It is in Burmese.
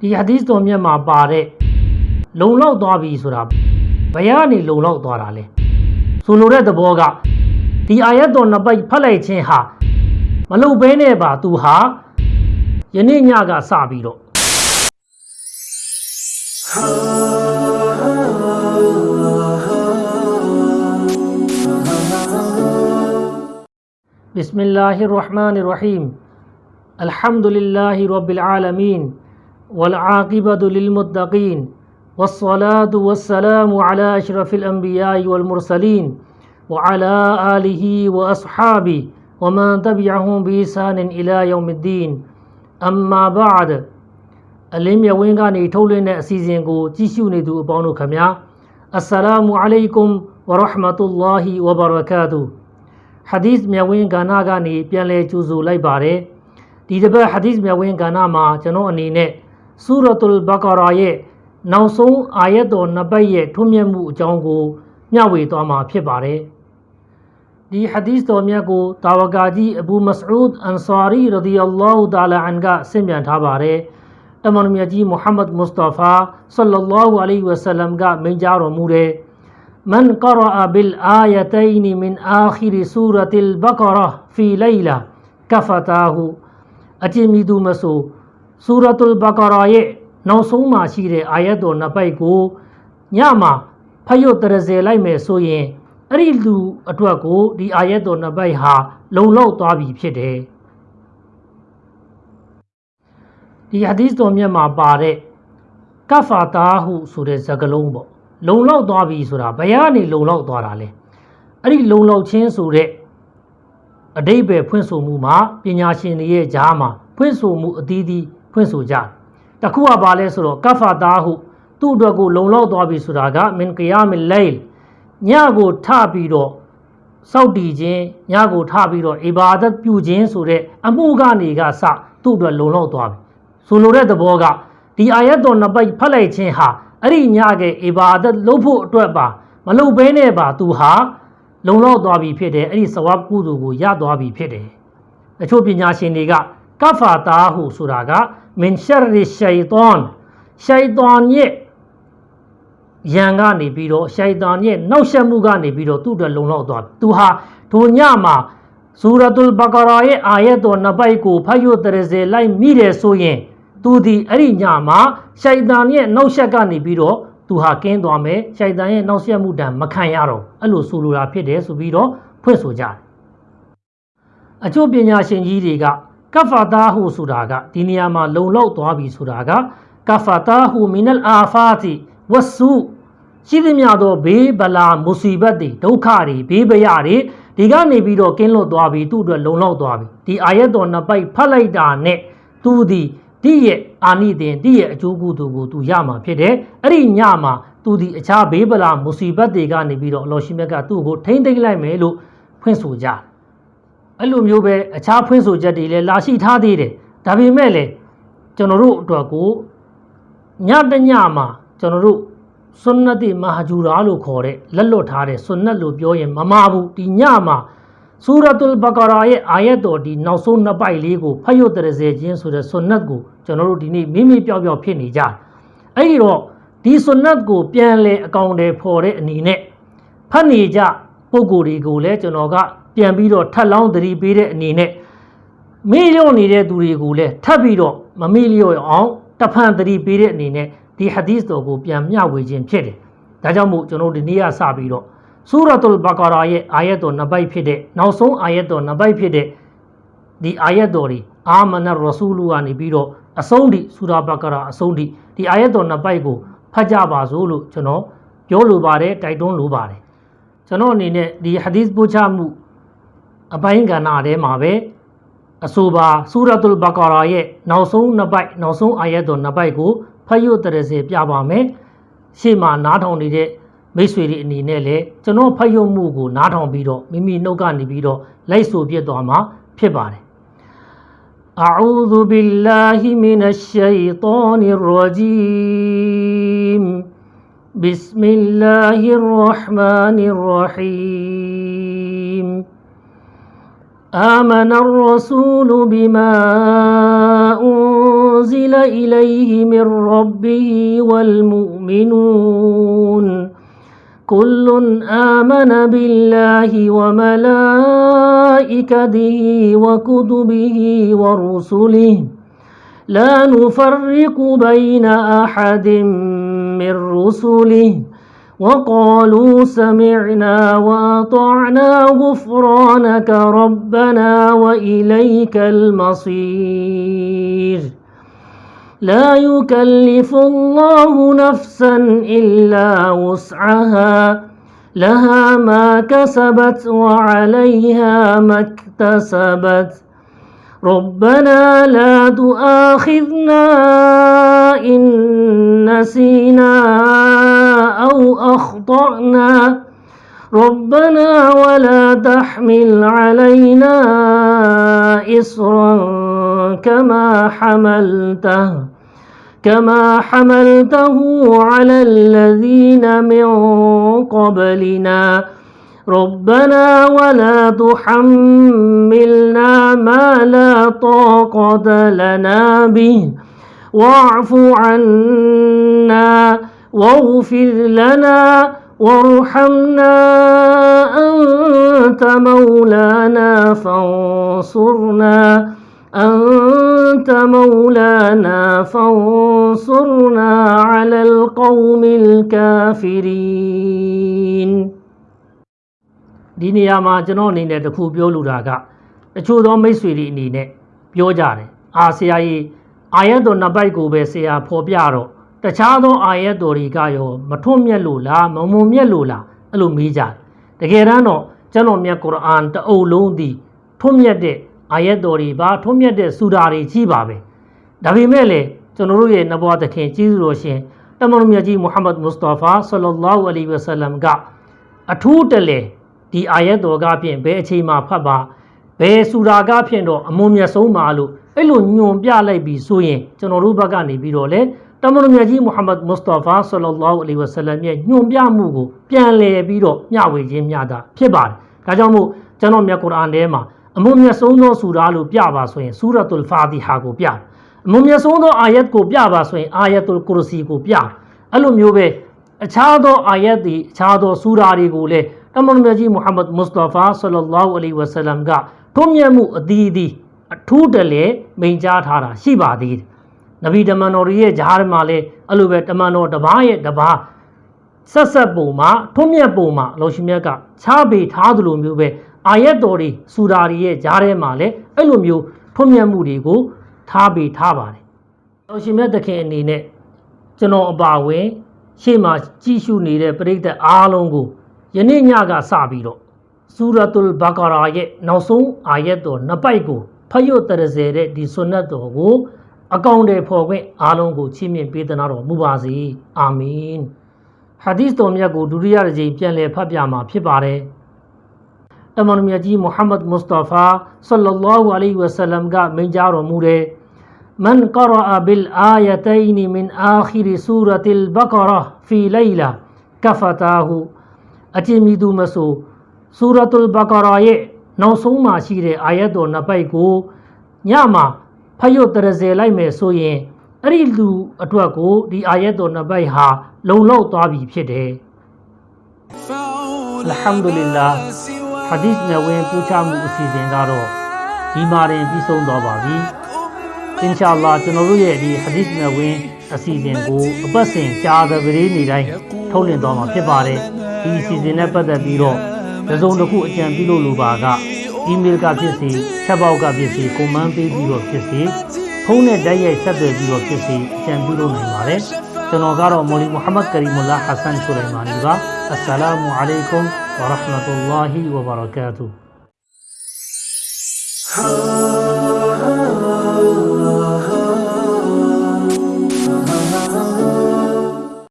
ဒီဟာဒီသ်တော်မြတ်မှာပါတဲ့လုံလောက်သွားပြီဆိုတာဘယ်ကနေလုံလောက်သွားတာလဲဆိုလိုတဲ့သဘောကဒီအာယတ်တော်နှစ်ပိုက်ဖတ်လိုက်ခြင်းဟာမလုံဘဲနဲ့ပါသူဟာယနေ့ညကစပြီးတော့ بسم الله الرحمن الرحيم الحمد لله رب العالمين والعاقبة للمتقين والصلاة والسلام على أشرف الأنبياء والمرسلين وعلى آله وأصحابه ومن تبعهم بإحسان إلى يوم الدين. أما بعد اليوم يوينغان يتولينا سيزينغو جيشو ندو بانو كميا. السلام عليكم ورحمة الله وبركاته. حديث يوينغانا غاني بيان لأجوزو لأي باري ديدبا حديث يوينغانا ما جنو أنيني. ဆူရတ်ုလ်ဘကာရာရဲ့နောက်ဆုံးအာယတ်တော်နှစ်ပတ်ရဲ့ထွန်းမြတ်မှုအကြောင်းကိုမျှဝေသွားမှာဖြစ်ပါတယ်ဒီဟာဒီသ်တော်မြတ်ကိုတာဝကာကြီးအဘူမစအူဒ်အန်ဆာရီရဒီအလ္လာဟူတာလာအန်ကဆင့်ပြန်ထားပါတယ်အမန်မြတ်ကြီးမုဟမ္မဒ်မုစတာဖာဆလ္လာလာဟူအလိုင်ဝဆလမ်ကမိန့်ကြားတော်မူတဲ့ من قرأ بالآيتين من آخر سورة البقرة في ليلة كفتاه အကျဉ်းမိသူမဆို ဆူရတ်လ်ဘကာရာရဲ့နောက်ဆုံးမှာရှိတဲ့အာယတ်တော်နှစ်ပိုက်ကိုညမှာဖတ်ရွတ်တရစေလိုက်မယ်ဆိုရင်အဲ့ဒီလူအတွက်ကိုဒီအာယတ်တော်နှစ်ပိုက်ဟာလုံလောက်သွားပြီဖြစ်တယ်ဒီဟာဒီသ်တော်မြတ်မှာပါတဲ့ကဖာတာဟုဆိုတဲ့စကားလုံးပေါ့လုံလောက်သွားပြီဆိုတာဘယ်ကနေလုံလောက်သွားတာလဲအဲ့ဒီလုံလောက်ခြင်းဆိုတဲ့အတိတ်ပဲဖွင့်ဆိုမှုမှာပညာရှင်တွေရဲ့ကြားမှာဖွင့်ဆိုမှုအသီးသီး ဖွင့်ဆိုကြတယ်တခုကဘာလဲဆိုတော့ကဖာတာဟုသူ့အတွက်ကိုလုံလောက်သွားပြီဆိုတာကမင်ကယာမီလိုင်ညကိုထပြီးတော့စောက်တည်ခြင်းညကိုထပြီးတော့အီဘာဒတ်ပြုခြင်းဆိုတဲ့အမှုကနေကစသူ့အတွက်လုံလောက်သွားပြီဆိုလိုတဲ့သဘောကဒီအာယတ်တော်နှစ်ပိုက်ဖတ်လိုက်ခြင်းဟာအဲ့ဒီညကအေဘာဒတ်လုပ်ဖို့အတွက်ပါမလုပ်ဘဲနဲ့ပါသူဟာလုံလောက်သွားပြီဖြစ်တယ်အဲ့ဒီစဝါကုသိုလ်ကိုရသွားပြီဖြစ်တယ်အချို့ပညာရှင်တွေကကဖာတာဟုဆိုတာက မင်ရှရီရှိုင်တန်ရှိုင်တန်ရဲ့ယံကနေပြီးတော့ရှိုင်တန်ရဲ့နောက်ဆက်မှုကနေပြီးတော့သူ့အတွက်လုံလောက်သွားသူဟာထိုညမှာဆူရတ်လ်ဘကာရာရဲ့အာယတ်တော်နှစ်ပိုက်ကိုဖတ်ရွတ်တရစေလိုက်မိတယ်ဆိုရင်သူဒီအဲ့ဒီညမှာရှိုက်တန်ရဲ့နောက်ဆက်ကနေပြီးတော့သူဟာကင်းသွားမယ်ရှိုက်တန်ရဲ့နောက်ဆက်မှုတံမခံရတော့အဲ့လိုဆိုလိုတာဖြစ်တယ်ဆိုပြီးတော့ဖွင့်ဆိုကြတယ်အချို့ပညာရှင်ကြီးတွေက ကဖာတာဟုဆိုတာကဒီနေရာမှာလုံလောက်သွားပြီဆိုတာကကဖာတာဟုမီနလ်အာဖာတီဝဆူရှိသမျှသောဘေးဗလာမုစီဘတ်တွေဒုက္ခတွေဘေးပရတွေဒီကနေပြီးတော့ကင်းလွတ်သွားပြီသူ့အတွက်လုံလောက်သွားပြီဒီအာယတ်တော်နှစ်ပိုက်ဖတ်လိုက်တာနဲ့သူဒီတိရဲ့အာနိသင်တိရဲ့အကျိုးကုသိုလ်ကိုသူရမှာဖြစ်တယ်အဲ့ဒီညမှာသူဒီအခြားဘေးပလာမုစီဘတ်တွေကနေပြီးတော့အလောရှိမြတ်ကသူ့ကိုထိမ့်သိမ့်လိုက်မယ်လို့ဖွင့်ဆိုကြတယ် အဲ့လိုမျိုးပဲအခြားဖွင့်ဆိုချက်တွေလည်းလာရှိထားသေးတယ်ဒါပေမဲ့လည်းကျွန်တော်တို့အတွက်ကိုညတညမှာကျွန်တော်တို့ဆွန်နတ်တိမဟာဂျူရာလို့ခေါ်တဲ့လက်လွတ်ထားတဲ့ဆွန်နတ်လို့ပြောရင်မမှားဘူးဒီညမှာဆူရတ်လ်ဘကာရာရဲ့အာယတ်တော်ဒီနောက်ဆုံးနှစ်ပိုက်လေးကိုဖတ်ရွတ်တရစေခြင်းဆိုတဲ့ဆွန်နတ်ကိုကျွန်တော်တို့ဒီနေ့မိမိပြောက်ပြောက်ဖြစ်နေကြတယ်အဲ့ဒီတော့ဒီဆွန်နတ်ကိုပြန်လဲအကောင့်တွေဖော်တဲ့အနေနဲ့ဖတ်နေကြ ပုံကိုယ်တွေကိုလည်းကျွန်တော်ကပြန်ပြီးတော့ထပ်လောင်းသတိပေးတဲ့အနေနဲ့မေ့လျော့နေတဲ့သူတွေကိုလည်းထပ်ပြီးတော့မမေ့လျော့အောင်တဖန်သတိပေးတဲ့အနေနဲ့ဒီဟာဒီသ်တော်ကိုပြန်မျှဝေခြင်းဖြစ်တယ်ဒါကြောင့်မို့ကျွန်တော်ဒီနေ့ကစပြီးတော့ဆူရတ်လ်ဘကာရာရဲ့အာယတ်တော်နှစ်ပိုက်ဖြစ်တဲ့နောက်ဆုံးအာယတ်တော်နှစ်ပိုက်ဖြစ်တဲ့ဒီအာယတ်တော်ဒီအာမနရဆူလူကနေပြီးတော့အဆုံးထိဆူရာဘကာရာအဆုံးထိဒီအာယတ်တော်နှစ်ပိုက်ကိုဖတ်ကြပါစို့လို့ကျွန်တော်ပြောလိုပါတယ်တိုက်တွန်းလိုပါတယ် ကျွန်တော်အနေနဲ့ဒီဟာဒီသ်ပို့ချမှုအပိုင်းကဏ္ဍထဲမှာပဲအဆိုပါဆူရတ်လ်ဘကာရာရဲ့နောက်ဆုံးနှစ်ပိုက်နောက်ဆုံးအာယတ်တော်နှစ်ပိုက်ကိုဖတ်ရွတ်တရစေပြပါမယ်ရှေ့မှာနားထောင်နေတဲ့မိတ်ဆွေတွေအနေနဲ့လည်းကျွန်တော်ဖတ်ရုံမှုကိုနားထောင်ပြီးတော့မိမိနှုတ်ကနေပြီးတော့လိုက်ဆိုပြသွားမှာဖြစ်ပါတယ် أعوذ بالله من الشيطان الرجيم بسم الله الرحمن الرحيم. آمن الرسول بما أنزل إليه من ربه والمؤمنون. كل آمن بالله وملائكته وكتبه ورسله. لا نفرق بين أحد من رسله وقالوا سمعنا وأطعنا غفرانك ربنا وإليك المصير. لا يكلف الله نفسا إلا وسعها لها ما كسبت وعليها ما اكتسبت. ربنا لا تؤاخذنا إن نسينا أو أخطأنا. ربنا ولا تحمل علينا إصرا كما حملته كما حملته على الذين من قبلنا. ربنا ولا تحملنا ما لا طاقة لنا به. واعف عنا واغفر لنا وارحمنا أنت مولانا فانصرنا. أنت مولانا فانصرنا على القوم الكافرين. ဒီနေရာမှာကျွန်တော်အနေနဲ့တခုပြောလိုတာကတချို့သောမိတ်ဆွေတွေအနေနဲ့ပြောကြတယ်အာဆရာကြီးအာယတ်တော်နှစ်ပိုက်ကိုပဲဆရာဖော်ပြတော့တခြားသောအာယတ်တော်တွေကရောမထွတ်မြတ်လို့လားမမုံမြတ်လို့လားအဲ့လိုမေးကြတယ်တကယ်တမ်းတော့ကျွန်တော်မြတ်ကုရ်အာန်တအုပ်လုံးသည်ထွတ်မြတ်တဲ့အာယတ်တော်တွေပါထွတ်မြတ်တဲ့စူရာတွေကြီးပါပဲဒါပေမဲ့လည်းကျွန်တော်တို့ရဲ့နဘောသခင်ကြီးစုတော်ရှင်တမန်တော်မြတ်ကြီးမုဟမ္မဒ်မုစတာဖာဆလ္လာလဟ်အလัยဟိဝဆလမ်ကအထူးတလဲ ဒီအာယတ်တော်ကဖြင့်ဘယ်အချိန်မှဖတ်ပါဘယ်စူရာကဖြင့်တော့အမွန်မြတ်ဆုံးပါလို့အဲ့လိုညွန်ပြလိုက်ပြီးဆိုရင်ကျွန်တော်တို့ဘက်ကနေပြီးတော့လေတမန်တော်မြတ်ကြီးမုဟမ္မဒ်မုစတာဖာဆလ္လာလဟ်အလัยဟိဝဆလမ်ရဲ့ညွန်ပြမှုကိုပြန်လည်ပြီးတော့မျှဝေခြင်းမျှတာဖြစ်ပါတယ်ဒါကြောင့်မို့ကျွန်တော်မြတ်ကုရ်အာန်ထဲမှာအမွန်မြတ်ဆုံးသောစူရာလို့ပြပါဆိုရင်ဆူရတ်တုလ်ဖာတီဟာကိုပြအမွန်မြတ်ဆုံးသောအာယတ်ကိုပြပါဆိုရင်အာယတ်တုလ်ကုရစီကိုပြအဲ့လိုမျိုးပဲအခြားသောအာယတ်တွေအခြားသောစူရာတွေကိုလည်း တမန်တော်ကြီးမုဟမ္မဒ်မုစတာဖာဆလ္လာလဟ်အလัยဟိဝဆလမ်ကထွန်းမြတ်မှုအသီးသီးအထူးတလဲမိန်ကြားထားတာရှိပါသေးတယ်။နဗီတမန်တော်ရဲ့ဂျားမှာလည်းအဲ့လိုပဲတမန်တော်တစ်ပါးရဲ့တစ်ပါးဆက်ဆက်ပုံမှာထွန်းမြတ်ပုံမှာအလောရှိမြတ်ကချားပေထားသလိုမျိုးပဲအာယတ်တော်တွေစူရာတွေရဲ့ဂျားထဲမှာလည်းအဲ့လိုမျိုးထွန်းမြတ်မှုတွေကိုထားပေထားပါတယ်။အလောရှိမြတ်တခင်အနေနဲ့ကျွန်တော်အပါဝင်ရှေ့မှာကြည့်ရှုနေတဲ့ပရိသတ်အားလုံးကို ယနေ့ညကစပြီးတော့ဆူရတုလ်ဘာကာရာရဲ့နောက်ဆုံးအာယတ်တော်နှစ်ပိုက်ကိုဖတ်ရတဲ့စေတဲ့ဒီဆွနတ်တော်ကိုအကောင့်တွေဖော်ခွင့်အားလုံးကိုချီးမြှင့်ပေးသနာတော်မူပါစေအာမင်ဟာဒီသ်တော်မြတ်ကိုဒုတိယတစ်ကြိမ်ပြန်လည်ဖတ်ပြမှာဖြစ်ပါတယ်အမန်မြတ်ကြီးမုဟမ္မဒ်မုစတာဖာဆလ္လာဟူအလိုင်းဝဆလမ်ကမိန့်ကြားတော်မူတယ်မန်ကရာအဘီလ်အာယတိန်မင်အာခိရ်ဆူရတ်လ်ဘကရာဖီလိုင်လာကဖတာဟူ ဉ်းမိသူမဆိုဆူရတ်တုလ်ဘကာရာရဲ့နောက်ဆုံးမှာရှိတဲ့အာယတ်တော်နှစ်ပိုက်ကိုညမှာဖတ်ရွတ်တရစေလိုက်မယ်ဆိုရင်အဲ့ဒီလူအတွက်ကိုဒီအာယတ်တော်နှစ်ပိုက်ဟာလုံလောက်သွားပြီဖြစ်တယ်အလ်ဟမ်ဒူလ illah ဟာဒီစ်နဲ့ဝင်ပူချမှုအစီအစဉ်ကတော့ဒီမှာတင်ပြီးဆုံးသွားပါပြီအင်ရှာအလ္လာကျွန်တော်တို့ရဲ့ဒီဟာဒီစ်နဲ့ဝင်အစီအစဉ်ကိုအပတ်စဉ်ကြားသပတေးနေ့တိုင်းထုတ်လွှင့်သွားမှာဖြစ်ပါတယ် ဒီအစီအစဉ်နဲ့ပတ်သက်ပြီးတော့တစုံတစ်ခုအကြံပြုလို့လိုပါကအီးမေးလ်ကဖြစ်စေချက်ပေါက်ကဖြစ်စေကွန်မန့်ပေးပြီးတော့ဖြစ်စေဖုန်းနဲ့တိုက်ရိုက်ဆက်သွယ်ပြီးတော့ဖြစ်စေအကြံပြုလို့နိုင်ပါတယ်ကျွန်တော်ကတော့မော်လီမုဟမ္မဒ်ကရီမူလာဟဆန်ဆူလိုင်မာနီပါအစ္စလာမူအလိုင်ကွမ်ဝရဟမတု ல்லா ဟီဝဘရကာတူ